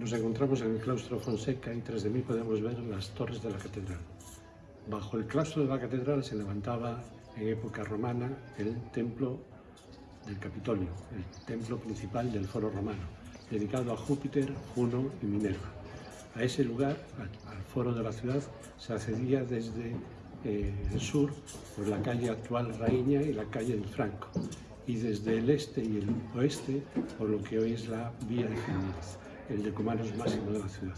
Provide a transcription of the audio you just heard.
Nos encontramos en el claustro Fonseca y tras de mí podemos ver las torres de la catedral. Bajo el claustro de la catedral se levantaba en época romana el templo del Capitolio, el templo principal del foro romano, dedicado a Júpiter, Juno y Minerva. A ese lugar, al, foro de la ciudad, se accedía desde eh, el sur por la calle actual Raíña y la calle del Franco, y desde el este y el oeste por lo que hoy es la Vía de Jiménez el decumanos máximo de la ciudad.